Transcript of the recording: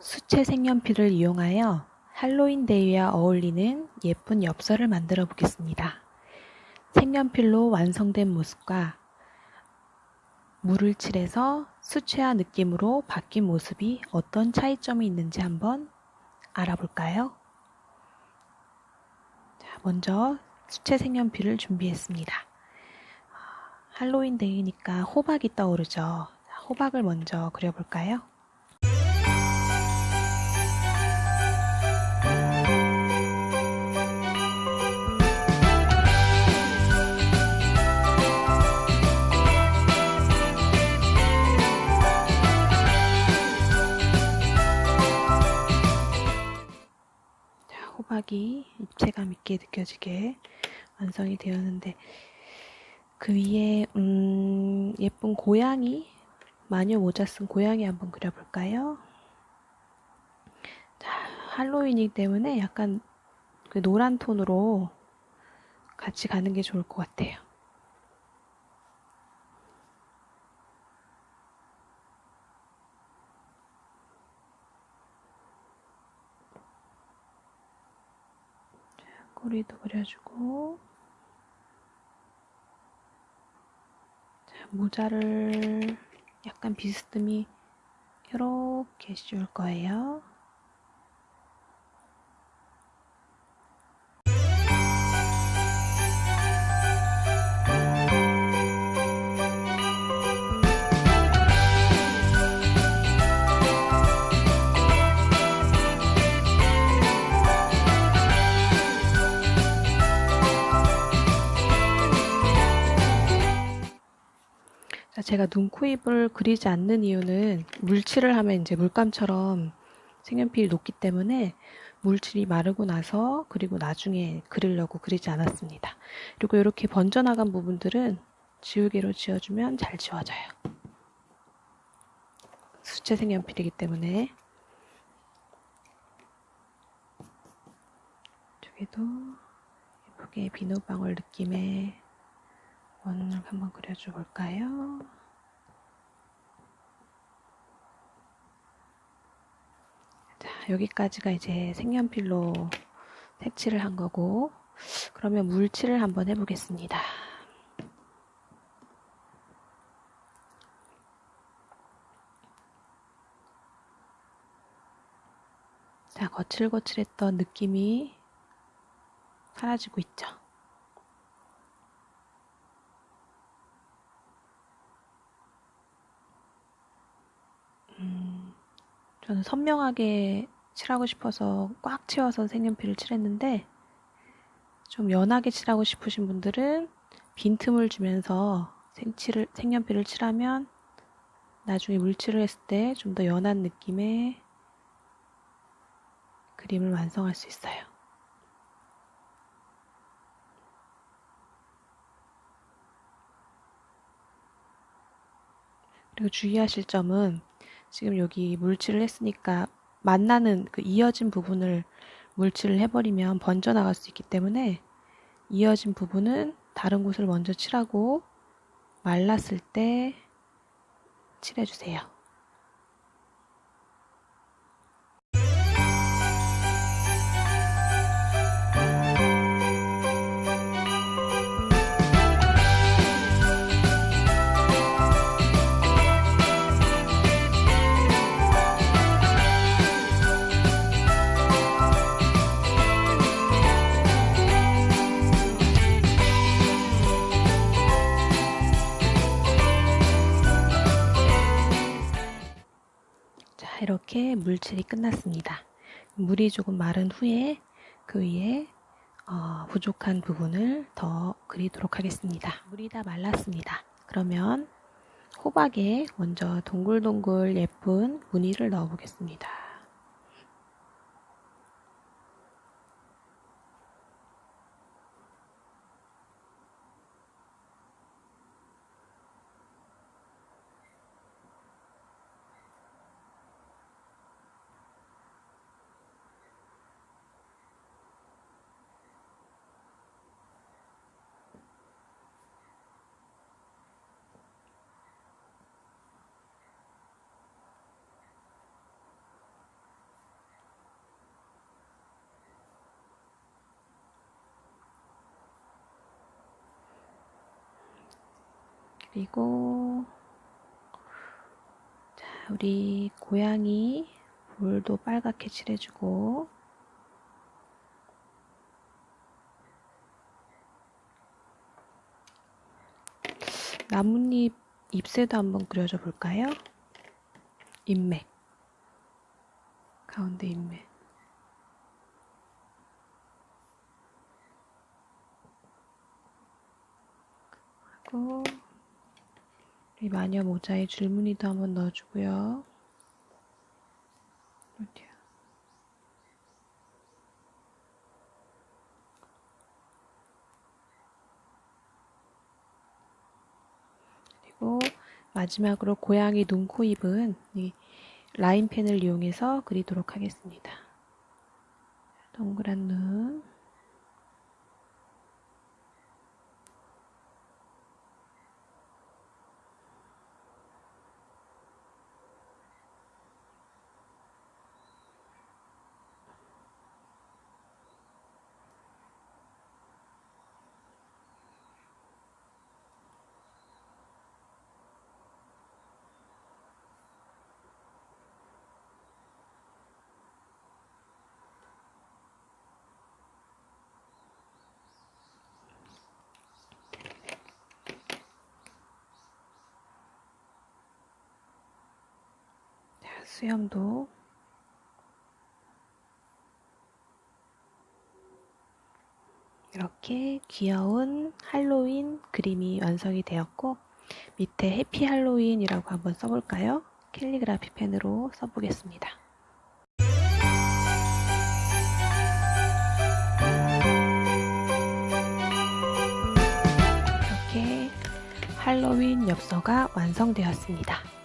수채 색연필을 이용하여 할로윈 데이와 어울리는 예쁜 엽서를 만들어 보겠습니다. 색연필로 완성된 모습과 물을 칠해서 수채화 느낌으로 바뀐 모습이 어떤 차이점이 있는지 한번 알아볼까요? 자, 먼저 수채 색연필을 준비했습니다. 할로윈 데이니까 호박이 떠오르죠. 호박을 먼저 그려볼까요? 호박이 입체감 있게 느껴지게 완성이 되었는데 그 위에 음, 예쁜 고양이 마녀 모자 쓴 고양이 한번 그려볼까요? 자, 할로윈이기 때문에 약간 그 노란 톤으로 같이 가는 게 좋을 것 같아요. 꼬리도 그려주고 자, 모자를 약간 비스듬히 이렇게 씌울 거예요. 제가 눈, 코, 입을 그리지 않는 이유는 물칠을 하면 이제 물감처럼 색연필이 녹기 때문에 물칠이 마르고 나서 그리고 나중에 그리려고 그리지 않았습니다. 그리고 이렇게 번져나간 부분들은 지우개로 지워주면 잘 지워져요. 수채 색연필이기 때문에 저기도 예쁘게 비누방울 느낌의 원을 한번 그려줘 볼까요? 자, 여기까지가 이제 색연필로 색칠을 한 거고 그러면 물칠을 한번 해보겠습니다. 자, 거칠거칠했던 느낌이 사라지고 있죠. 저는 선명하게 칠하고 싶어서 꽉 채워서 색연필을 칠했는데 좀 연하게 칠하고 싶으신 분들은 빈틈을 주면서 생칠을, 색연필을 칠하면 나중에 물칠을 했을 때 좀 더 연한 느낌의 그림을 완성할 수 있어요. 그리고 주의하실 점은 지금 여기 물칠을 했으니까 만나는 그 이어진 부분을 물칠을 해버리면 번져나갈 수 있기 때문에 이어진 부분은 다른 곳을 먼저 칠하고 말랐을 때 칠해주세요. 이렇게 물칠이 끝났습니다. 물이 조금 마른 후에 그 위에 어, 부족한 부분을 더 그리도록 하겠습니다. 물이 다 말랐습니다. 그러면 호박에 먼저 동글동글 예쁜 무늬를 넣어 보겠습니다. 그리고 자, 우리 고양이 볼도 빨갛게 칠해주고 나뭇잎 잎새도 한번 그려줘 볼까요? 인맥 가운데 인맥 하고 이 마녀 모자에 줄무늬도 한번 넣어주고요. 어디야? 그리고 마지막으로 고양이 눈, 코, 입은 이 라인펜을 이용해서 그리도록 하겠습니다. 동그란 눈 자, 수염도 이렇게 귀여운 할로윈 그림이 완성이 되었고 밑에 해피 할로윈이라고 한번 써볼까요? 캘리그라피 펜으로 써보겠습니다. 이렇게 할로윈 엽서가 완성되었습니다.